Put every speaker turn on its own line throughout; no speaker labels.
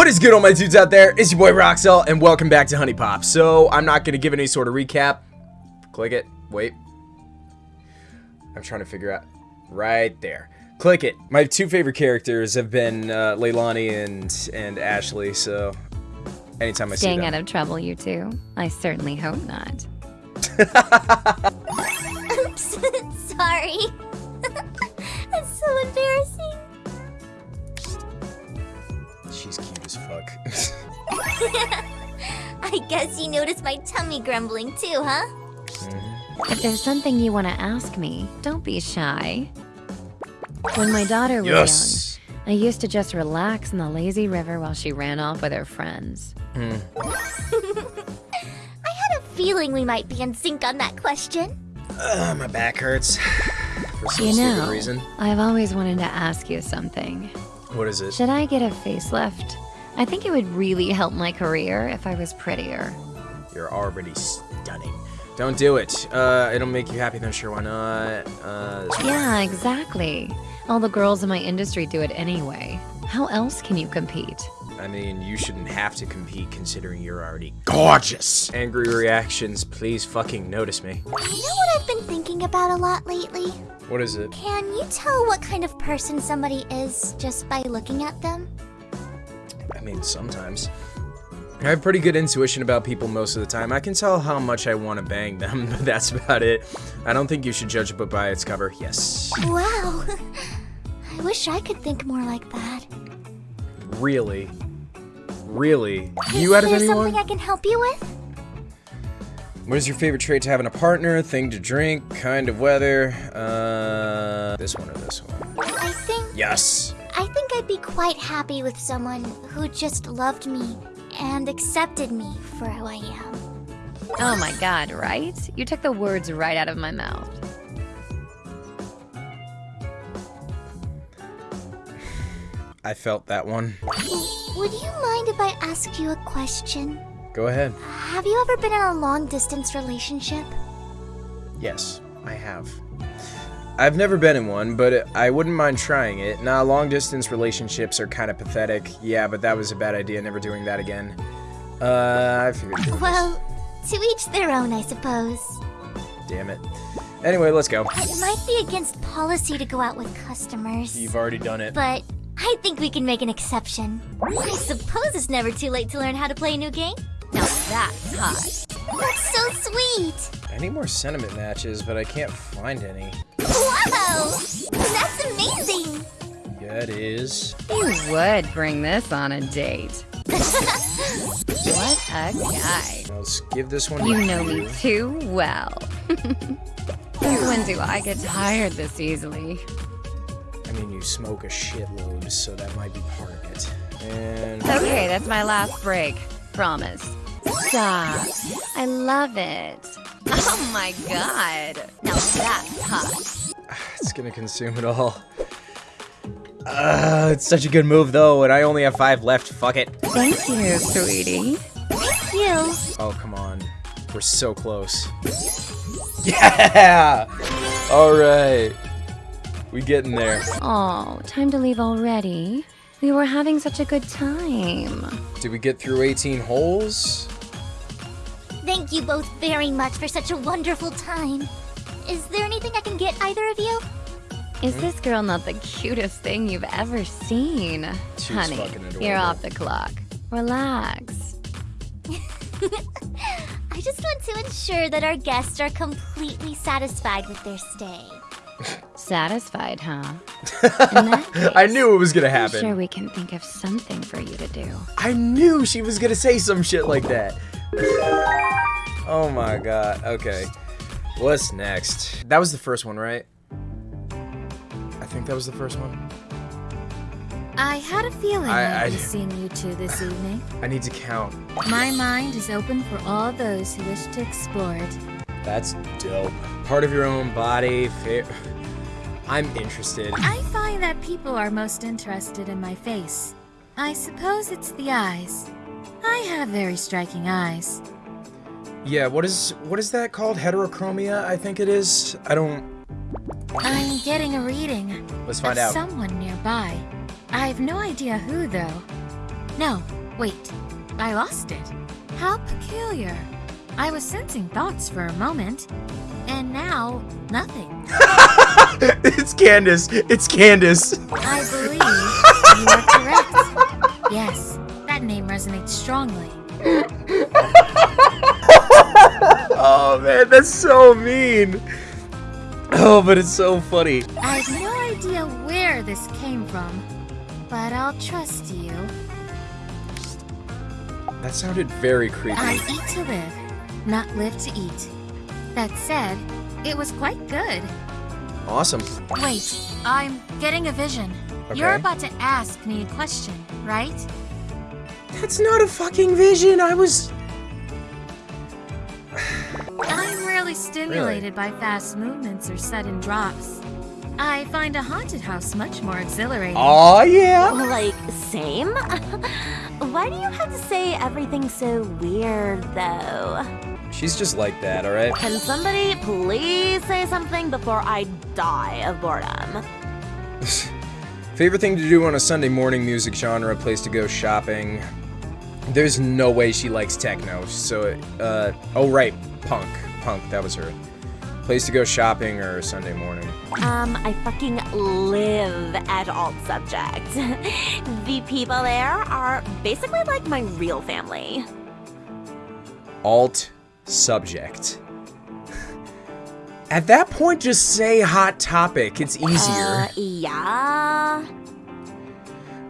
What is good all my dudes out there? It's your boy Roxel and welcome back to HuniePop. So I'm not going to give any sort of recap. Click it. Wait. I'm trying to figure out. Right there. Click it. My two favorite characters have been uh, Lailani and, and Ashley, so anytime I
Staying
see them.
out of trouble, you two? I certainly hope not.
Oops, sorry. That's so embarrassing.
She's cute as fuck.
I guess you noticed my tummy grumbling too, huh?
If there's something you want to ask me, don't be shy. When my daughter was
yes!
young, I used to just relax in the lazy river while she ran off with her friends. Hmm.
I had a feeling we might be in sync on that question.
Ugh, my back hurts. For some
You know,
reason.
I've always wanted to ask you something.
What is it?
Should I get a facelift? I think it would really help my career if I was prettier.
You're already stunning. Don't do it. Uh, it'll make you happy, then sure, why not? Uh.
Yeah, exactly. All the girls in my industry do it anyway. How else can you compete?
I mean, you shouldn't have to compete considering you're already gorgeous. Angry reactions, please fucking notice me.
You know what I've been thinking about a lot lately?
What is it?
Can you tell what kind of person somebody is just by looking at them?
Mean, sometimes. I have pretty good intuition about people most of the time. I can tell how much I want to bang them, but that's about it. I don't think you should judge a book by its cover. Yes.
Wow. I wish I could think more like that.
Really? Really?
Is
You out of anyone?
Is there something I can help you with?
What is your favorite trait to have in a partner? Thing to drink? Kind of weather? Uh, this one or this one?
I think
Yes.
I think I'd be quite happy with someone who just loved me and accepted me for who I am.
Oh my god, right? You took the words right out of my mouth.
I felt that one.
Would you mind if I asked you a question?
Go ahead.
Have you ever been in a long distance relationship?
Yes, I have. I've never been in one, but I wouldn't mind trying it. Nah, long distance relationships are kind of pathetic. Yeah, but that was a bad idea, never doing that again. Uh, I figured.
Well, to each their own, I suppose.
Damn it. Anyway, let's go.
It might be against policy to go out with customers,
You've already done it.
but I think we can make an exception. I suppose it's never too late to learn how to play a new game.
Now that's hot.
That's so sweet!
I need more sentiment matches, but I can't find any.
Wow! That's amazing!
Yeah, it is.
You would bring this on a date. what a guy.
Let's give this one.
You know me too well. Since when do I get tired this easily?
I mean, you smoke a shitload, so that might be part of it. And
Okay, that's my last break. Promise. Stop. I love it. Oh my god. Now that's hot.
It's gonna consume it all. Uh, it's such a good move though, and I only have five left. Fuck it.
Thank you, sweetie.
Thank you!
Oh come on, we're so close. Yeah. All right, we getting there.
Oh, time to leave already. We were having such a good time.
Did we get through 18 holes?
Thank you both very much for such a wonderful time. Is there anything I can get either of you?
Is this girl not the cutest thing you've ever seen?
She's
Honey, you're off the clock. Relax.
I just want to ensure that our guests are completely satisfied with their stay.
Satisfied, huh? In that
I knew it was gonna
I'm
happen.
sure we can think of something for you to do.
I knew she was gonna say some shit like that. Oh my god. Okay. What's next? That was the first one, right? I think that was the first one.
I had a feeling
I-
I, would be seeing you two this evening.
I need to count.
My mind is open for all those who wish to explore it.
That's dope. Part of your own body. I'm interested.
I find that people are most interested in my face. I suppose it's the eyes. I have very striking eyes.
Yeah, what is what is that called? Heterochromia, I think it is. I don't
I'm getting a reading
let's find out.
someone nearby. I have no idea who, though. No, wait. I lost it. How peculiar. I was sensing thoughts for a moment, and now nothing.
it's Candace. It's Candace.
I believe you are correct. Yes, that name resonates strongly.
Oh man, that's so mean. Oh, but it's so funny.
I have no idea where this came from, but I'll trust you.
That sounded very creepy.
I eat to live, not live to eat. That said, it was quite good.
Awesome.
Wait, I'm getting a vision. You're about to ask me a question, right?
That's not a fucking vision. I was.
I'm rarely stimulated by fast movements or sudden drops. I find a haunted house much more exhilarating.
Oh yeah.
Like, same? Why do you have to say everything so weird, though?
She's just like that, all right.
Can somebody please say something before I die of boredom?
Favorite thing to do on a Sunday morning? Music genre, place to go shopping. There's no way she likes techno. So, uh, oh right, punk, punk. That was her. Place to go shopping or Sunday morning.
Um, I fucking live at Alt Subject. the people there are basically like my real family.
Alt subject. At that point, just say hot topic. It's easier.
Uh, yeah.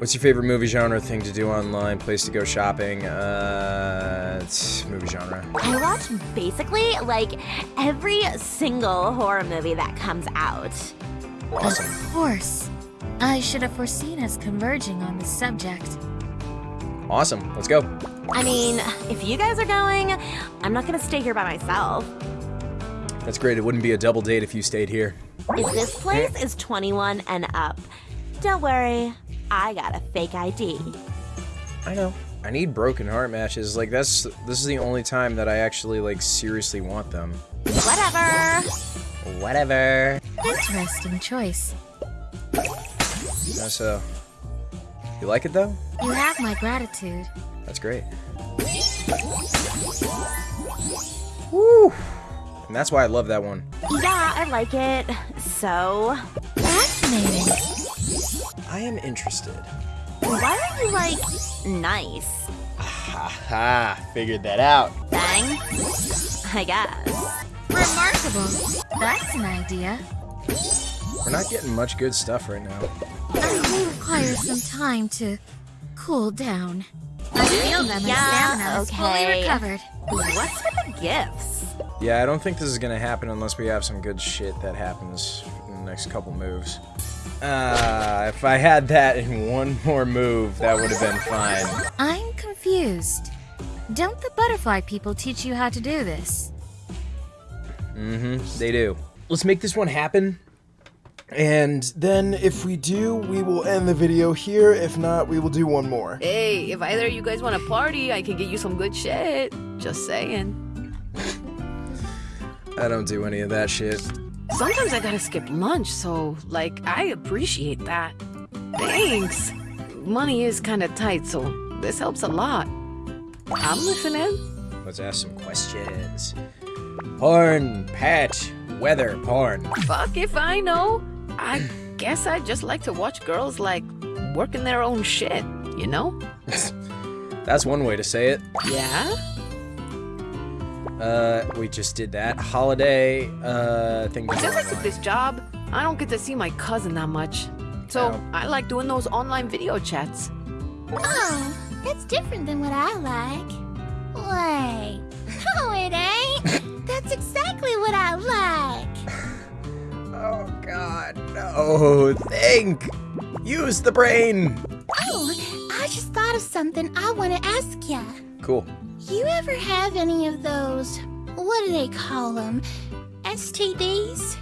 What's your favorite movie genre? Thing to do online? Place to go shopping? Uh, it's movie genre.
I watch basically like every single horror movie that comes out.
Awesome.
Of course. I should have foreseen us converging on this subject.
Awesome. Let's go.
I mean, if you guys are going, I'm not gonna stay here by myself.
That's great. It wouldn't be a double date if you stayed here.
If this place is 21 and up, don't worry, I got a fake ID.
I know. I need broken heart matches. Like that's this is the only time that I actually like seriously want them.
Whatever.
Whatever.
Interesting choice.
Yeah, uh, so you like it though?
You have my gratitude.
That's great. Woo! And that's why I love that one.
Yeah, I like it. So,
Fascinating.
I am interested.
why are you like nice?
Haha, figured that out.
Bang? I guess.
Remarkable. That's an idea.
We're not getting much good stuff right now.
I may require some time to cool down. I feel that my
Yeah,
stamina is fully recovered.
What's with the gifts?
Yeah, I don't think this is gonna happen unless we have some good shit that happens in the next couple moves. Uh, if I had that in one more move, that would have been fine.
I'm confused. Don't the butterfly people teach you how to do this?
Mm-hmm, they do. Let's make this one happen. And then if we do, we will end the video here. If not, we will do one more.
Hey, if either of you guys want to party, I can get you some good shit. Just saying.
I don't do any of that shit.
Sometimes I gotta skip lunch, so, like, I appreciate that. Thanks. Money is kinda tight, so this helps a lot. I'm listening.
Let's ask some questions. Porn, pet, weather, porn.
Fuck if I know. I guess I just like to watch girls, like, working their own shit, you know?
That's one way to say it.
Yeah?
Uh, we just did that. Holiday, uh, thing. to do
Since I took this job, I don't get to see my cousin that much. So,
Oh.
I like doing those online video chats.
Oh, that's different than what I like. Wait. No, it ain't. That's exactly what I like.
Oh god, no. Think! Use the brain!
Oh, I just thought of something I want to ask ya.
Cool.
You ever have any of those, what do they call them? STDs?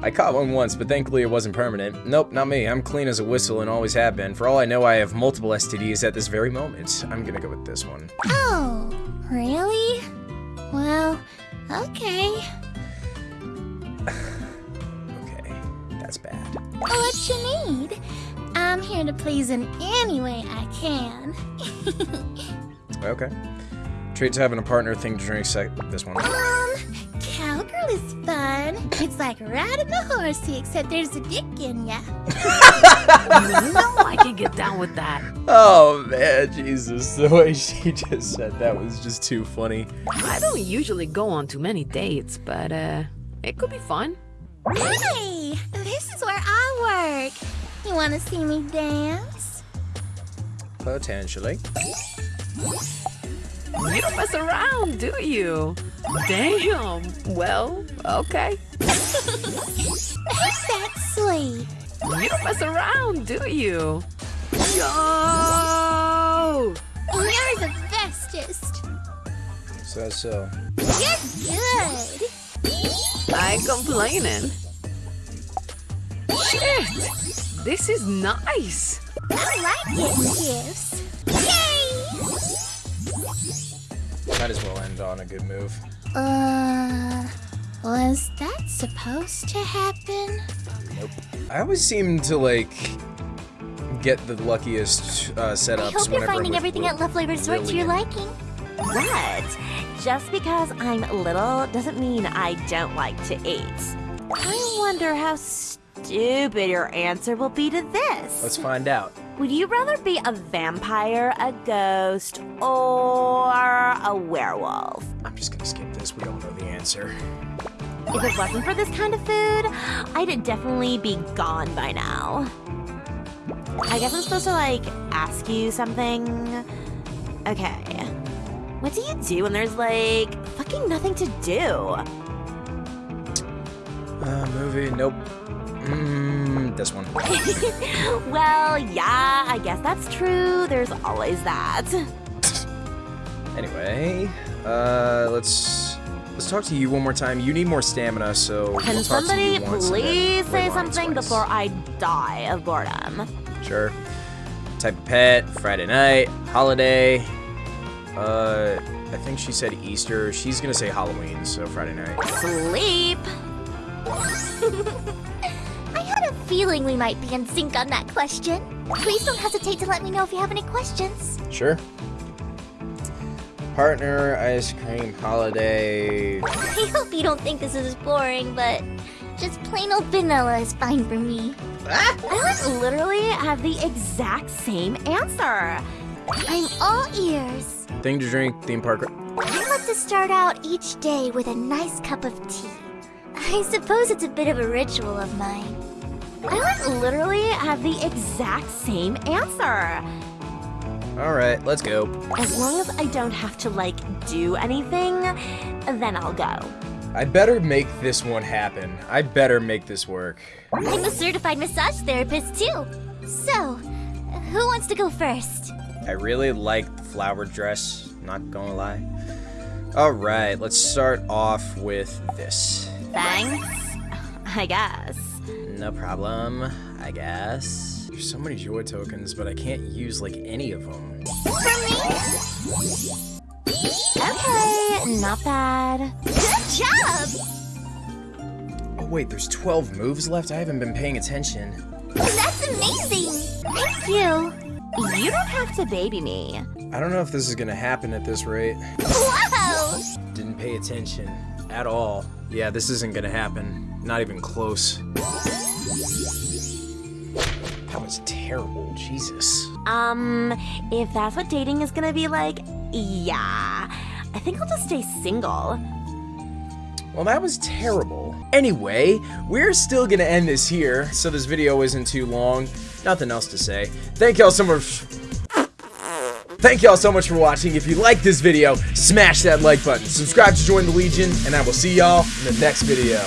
I caught one once, but thankfully it wasn't permanent. Nope, not me. I'm clean as a whistle and always have been. For all I know, I have multiple STDs at this very moment. I'm gonna go with this one.
Oh, really? Well, okay.
Okay, that's bad.
What you need? I'm here to please in any way I can.
Okay. Traits having a partner, thing to drink, sec- this one.
Um, cowgirl is fun. It's like riding a horsey, except there's a dick in ya.
no, I can get down with that.
Oh man, Jesus, the way she just said that was just too funny.
I don't usually go on too many dates, but uh, it could be fun.
Hey, this is where I work. You want to see me dance?
Potentially.
You don't mess around, do you? Damn. Well, okay.
Ain't that sweet?
You don't mess around, do you? Yo!
You're the bestest.
So so.
You're good.
I ain't complaining. Shit! This is nice.
I like getting gifts. Yay!
Might as well end on a good move.
Uh, was that supposed to happen? Nope.
I always seem to like get the luckiest uh, setups
I hope you're finding everything at Love Flavor Resort to your liking.
What? Just because I'm little doesn't mean I don't like to eat. I wonder how stupid your answer will be to this.
Let's find out.
Would you rather be a vampire, a ghost, or a werewolf?
I'm just gonna skip this. We all know the answer.
If it wasn't for this kind of food, I'd definitely be gone by now. I guess I'm supposed to, like, ask you something. Okay. What do you do when there's, like, fucking nothing to do?
Uh, movie. Nope. Mmm, this one.
well, yeah, I guess that's true. There's always that.
Anyway, uh, let's let's talk to you one more time. You need more stamina, so
Can
we'll talk to
somebody please say something
twice.
before I die of boredom?
Sure. Type of pet, Friday night, holiday. Uh, I think she said Easter. She's gonna say Halloween, so Friday night.
Sleep.
I had a feeling we might be in sync on that question. Please don't hesitate to let me know if you have any questions.
Sure. Partner, ice cream, holiday.
I hope you don't think this is boring, but just plain old vanilla is fine for me.
I would literally have the exact same answer.
I'm all ears.
Thing to drink, theme park.
I like to start out each day with a nice cup of tea. I suppose it's a bit of a ritual of mine.
I would literally have the exact same answer.
All right, let's go.
As long as I don't have to, like, do anything, then I'll go.
I better make this one happen. I better make this work.
I'm a certified massage therapist too. So, who wants to go first?
I really like the flower dress, not gonna lie. All right, let's start off with this.
Thanks. I guess.
No problem, I guess. There's so many joy tokens, but I can't use like any of them.
For me?
Okay, not bad.
Good job!
Oh wait, there's 12 moves left? I haven't been paying attention.
That's amazing! Thank you!
You don't have to baby me.
I don't know if this is gonna happen at this rate.
Whoa!
Didn't pay attention at all. Yeah, this isn't gonna happen. Not even close. That was terrible, Jesus.
Um, if that's what dating is gonna be like, yeah. I think I'll just stay single.
Well, that was terrible. Anyway, we're still gonna end this here, so this video isn't too long. Nothing else to say. Thank y'all so much. Thank y'all so much for watching. If you like this video, smash that like button. Subscribe to join the Legion, and I will see y'all in the next video.